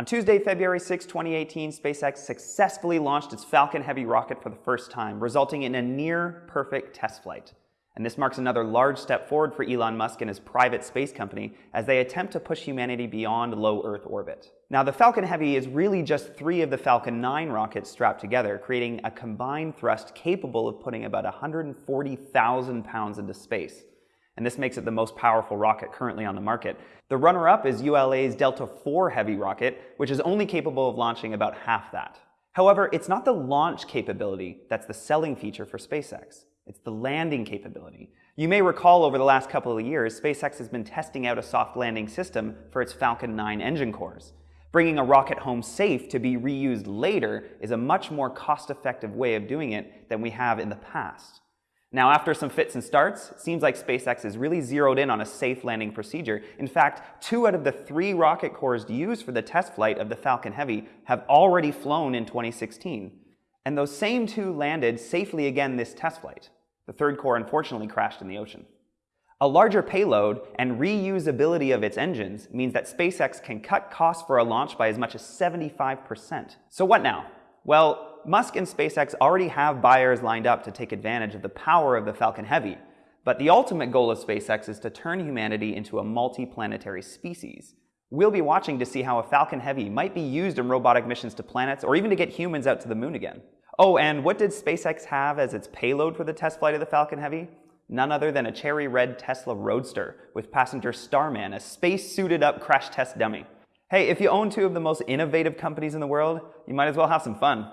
On Tuesday, February 6, 2018, SpaceX successfully launched its Falcon Heavy rocket for the first time, resulting in a near-perfect test flight. And this marks another large step forward for Elon Musk and his private space company as they attempt to push humanity beyond low Earth orbit. Now, the Falcon Heavy is really just three of the Falcon 9 rockets strapped together, creating a combined thrust capable of putting about 140,000 pounds into space. And this makes it the most powerful rocket currently on the market. The runner-up is ULA's Delta IV Heavy rocket, which is only capable of launching about half that. However, it's not the launch capability that's the selling feature for SpaceX. It's the landing capability. You may recall over the last couple of years, SpaceX has been testing out a soft landing system for its Falcon 9 engine cores. Bringing a rocket home safe to be reused later is a much more cost-effective way of doing it than we have in the past. Now, after some fits and starts, seems like SpaceX is really zeroed in on a safe landing procedure. In fact, two out of the three rocket cores used for the test flight of the Falcon Heavy have already flown in 2016. And those same two landed safely again this test flight. The third core unfortunately crashed in the ocean. A larger payload and reusability of its engines means that SpaceX can cut costs for a launch by as much as 75%. So what now? Well, Musk and SpaceX already have buyers lined up to take advantage of the power of the Falcon Heavy, but the ultimate goal of SpaceX is to turn humanity into a multi-planetary species. We'll be watching to see how a Falcon Heavy might be used in robotic missions to planets or even to get humans out to the moon again. Oh, and what did SpaceX have as its payload for the test flight of the Falcon Heavy? None other than a cherry red Tesla Roadster with passenger Starman, a space-suited up crash test dummy. Hey, if you own two of the most innovative companies in the world, you might as well have some fun.